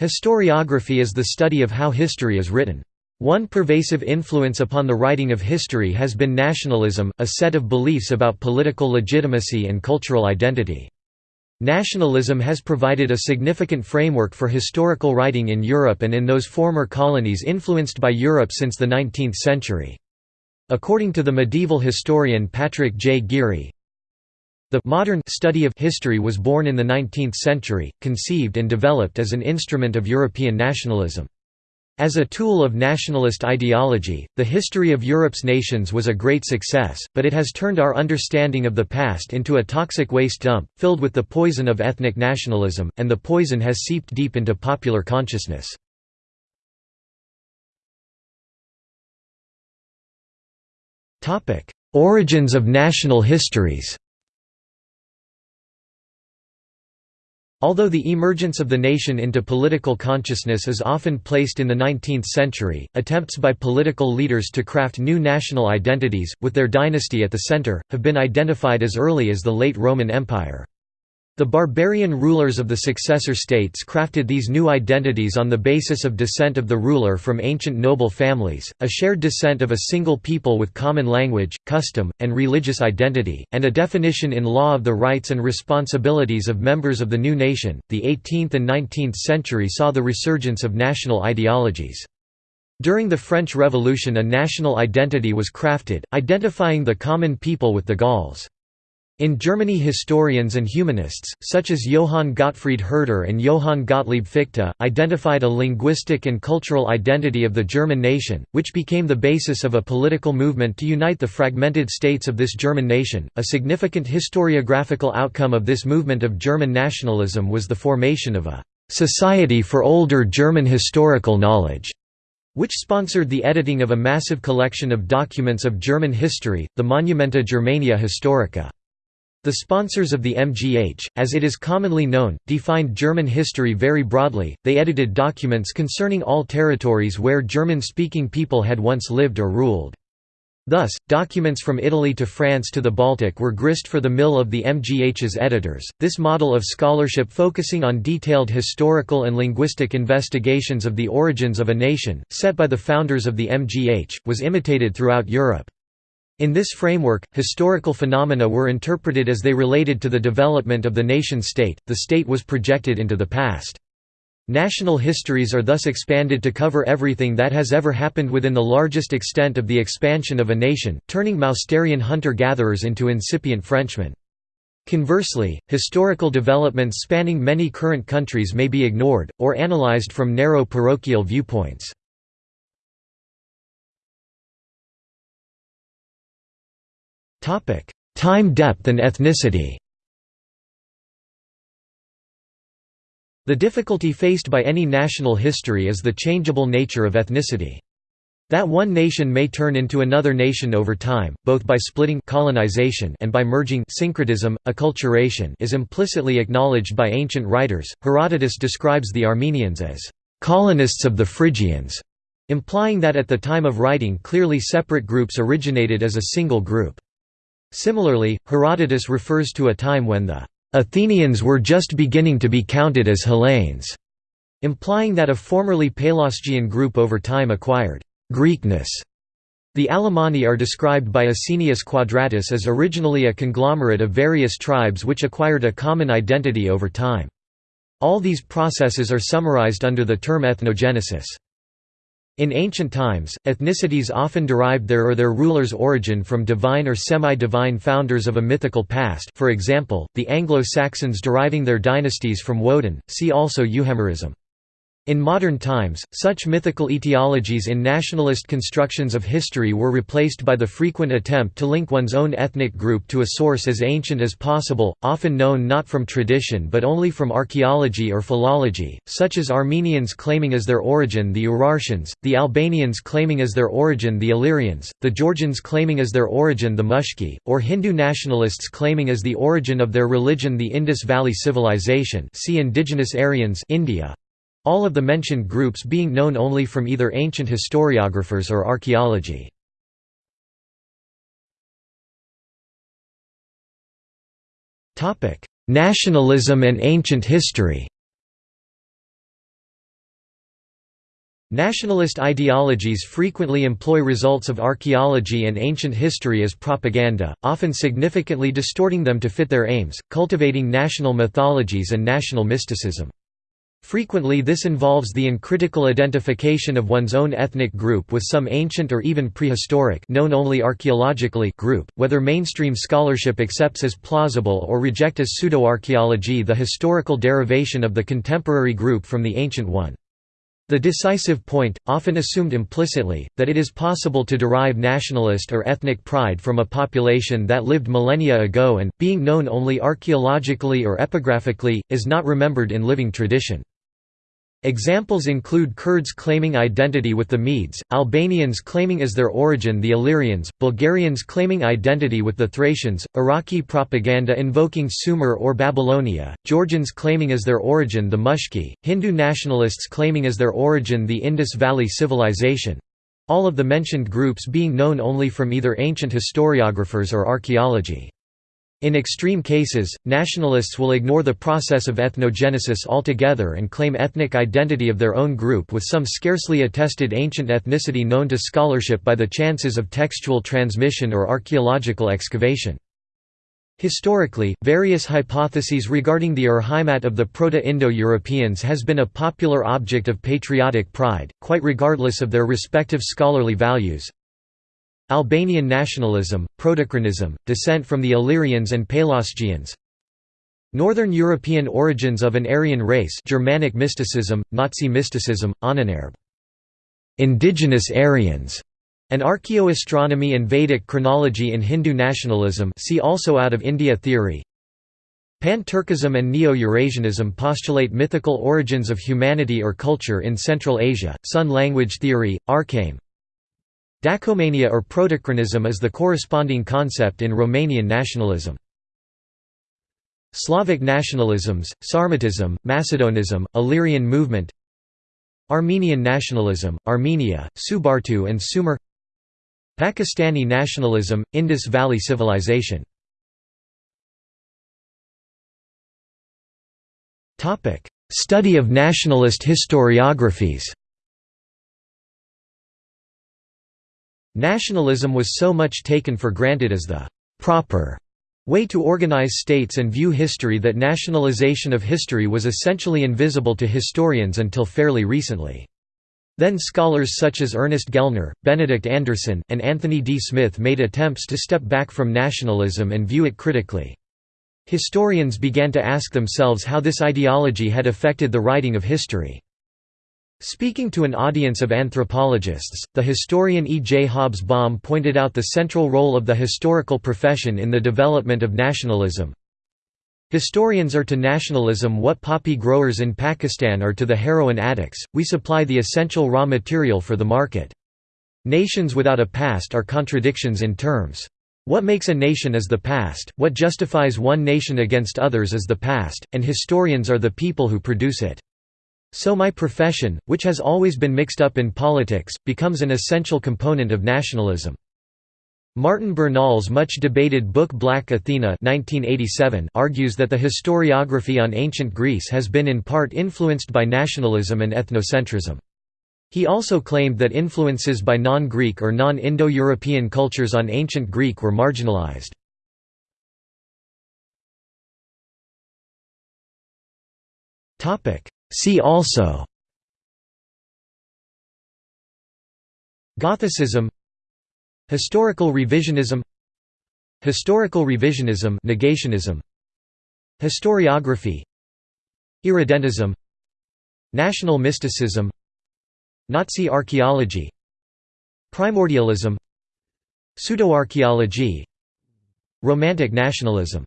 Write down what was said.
Historiography is the study of how history is written. One pervasive influence upon the writing of history has been nationalism, a set of beliefs about political legitimacy and cultural identity. Nationalism has provided a significant framework for historical writing in Europe and in those former colonies influenced by Europe since the 19th century. According to the medieval historian Patrick J. Geary, the modern study of history was born in the 19th century, conceived and developed as an instrument of European nationalism. As a tool of nationalist ideology, the history of Europe's nations was a great success, but it has turned our understanding of the past into a toxic waste dump, filled with the poison of ethnic nationalism, and the poison has seeped deep into popular consciousness. Origins of national histories Although the emergence of the nation into political consciousness is often placed in the 19th century, attempts by political leaders to craft new national identities, with their dynasty at the center, have been identified as early as the late Roman Empire. The barbarian rulers of the successor states crafted these new identities on the basis of descent of the ruler from ancient noble families, a shared descent of a single people with common language, custom, and religious identity, and a definition in law of the rights and responsibilities of members of the new nation. The 18th and 19th century saw the resurgence of national ideologies. During the French Revolution a national identity was crafted, identifying the common people with the Gauls. In Germany historians and humanists, such as Johann Gottfried Herder and Johann Gottlieb Fichte, identified a linguistic and cultural identity of the German nation, which became the basis of a political movement to unite the fragmented states of this German nation. A significant historiographical outcome of this movement of German nationalism was the formation of a Society for Older German Historical Knowledge which sponsored the editing of a massive collection of documents of German history, the Monumenta Germaniae Historica. The sponsors of the MGH, as it is commonly known, defined German history very broadly, they edited documents concerning all territories where German-speaking people had once lived or ruled. Thus, documents from Italy to France to the Baltic were grist for the mill of the MGH's editors. This model of scholarship focusing on detailed historical and linguistic investigations of the origins of a nation, set by the founders of the MGH, was imitated throughout Europe. In this framework, historical phenomena were interpreted as they related to the development of the nation-state, the state was projected into the past. National histories are thus expanded to cover everything that has ever happened within the largest extent of the expansion of a nation, turning Mousterian hunter-gatherers into incipient Frenchmen. Conversely, historical developments spanning many current countries may be ignored, or analyzed from narrow parochial viewpoints. Time depth and ethnicity The difficulty faced by any national history is the changeable nature of ethnicity. That one nation may turn into another nation over time, both by splitting colonization and by merging syncretism, acculturation is implicitly acknowledged by ancient writers. Herodotus describes the Armenians as colonists of the Phrygians, implying that at the time of writing clearly separate groups originated as a single group. Similarly, Herodotus refers to a time when the Athenians were just beginning to be counted as Hellenes, implying that a formerly Pelasgian group over time acquired Greekness. The Alemanni are described by Asinius Quadratus as originally a conglomerate of various tribes which acquired a common identity over time. All these processes are summarized under the term ethnogenesis. In ancient times, ethnicities often derived their or their ruler's origin from divine or semi-divine founders of a mythical past for example, the Anglo-Saxons deriving their dynasties from Woden, see also Euhemerism. In modern times, such mythical etiologies in nationalist constructions of history were replaced by the frequent attempt to link one's own ethnic group to a source as ancient as possible, often known not from tradition but only from archaeology or philology, such as Armenians claiming as their origin the Urartians, the Albanians claiming as their origin the Illyrians, the Georgians claiming as their origin the Mushki, or Hindu nationalists claiming as the origin of their religion the Indus Valley Civilization see Indigenous Aryans India. All of the mentioned groups being known only from either ancient historiographers or archaeology. Nationalism and ancient history Nationalist ideologies frequently employ results of archaeology and ancient history as propaganda, often significantly distorting them to fit their aims, cultivating national mythologies and national mysticism. Frequently this involves the uncritical identification of one's own ethnic group with some ancient or even prehistoric known only archaeologically group, whether mainstream scholarship accepts as plausible or reject as pseudoarchaeology the historical derivation of the contemporary group from the ancient one. The decisive point, often assumed implicitly, that it is possible to derive nationalist or ethnic pride from a population that lived millennia ago and, being known only archaeologically or epigraphically, is not remembered in living tradition. Examples include Kurds claiming identity with the Medes, Albanians claiming as their origin the Illyrians, Bulgarians claiming identity with the Thracians, Iraqi propaganda invoking Sumer or Babylonia, Georgians claiming as their origin the Mushki, Hindu nationalists claiming as their origin the Indus Valley Civilization—all of the mentioned groups being known only from either ancient historiographers or archaeology. In extreme cases, nationalists will ignore the process of ethnogenesis altogether and claim ethnic identity of their own group with some scarcely attested ancient ethnicity known to scholarship by the chances of textual transmission or archaeological excavation. Historically, various hypotheses regarding the Urheimat of the Proto-Indo-Europeans has been a popular object of patriotic pride, quite regardless of their respective scholarly values. Albanian nationalism, Protochronism, descent from the Illyrians and Pelasgians. Northern European origins of an Aryan race Germanic mysticism, Nazi mysticism, Ahnenerbe. Indigenous Aryans. And archaeoastronomy and Vedic chronology in Hindu nationalism see also Out of India theory. Pan-Turkism and Neo-Eurasianism postulate mythical origins of humanity or culture in Central Asia, Sun language theory, Arkaim Dacomania or protochronism is the corresponding concept in Romanian nationalism. Slavic nationalisms, Sarmatism, Macedonism, Illyrian movement Armenian nationalism, Armenia, Subartu and Sumer Pakistani nationalism, Indus Valley Civilization Study of nationalist historiographies Nationalism was so much taken for granted as the «proper» way to organize states and view history that nationalization of history was essentially invisible to historians until fairly recently. Then scholars such as Ernest Gellner, Benedict Anderson, and Anthony D. Smith made attempts to step back from nationalism and view it critically. Historians began to ask themselves how this ideology had affected the writing of history. Speaking to an audience of anthropologists, the historian E. J. Hobsbawm pointed out the central role of the historical profession in the development of nationalism. Historians are to nationalism what poppy growers in Pakistan are to the heroin addicts, we supply the essential raw material for the market. Nations without a past are contradictions in terms. What makes a nation is the past, what justifies one nation against others is the past, and historians are the people who produce it. So my profession, which has always been mixed up in politics, becomes an essential component of nationalism. Martin Bernal's much-debated book Black Athena 1987 argues that the historiography on ancient Greece has been in part influenced by nationalism and ethnocentrism. He also claimed that influences by non-Greek or non-Indo-European cultures on ancient Greek were marginalized. See also Gothicism Historical revisionism Historical revisionism negationism Historiography Irredentism National mysticism Nazi archaeology Primordialism Pseudoarchaeology Romantic nationalism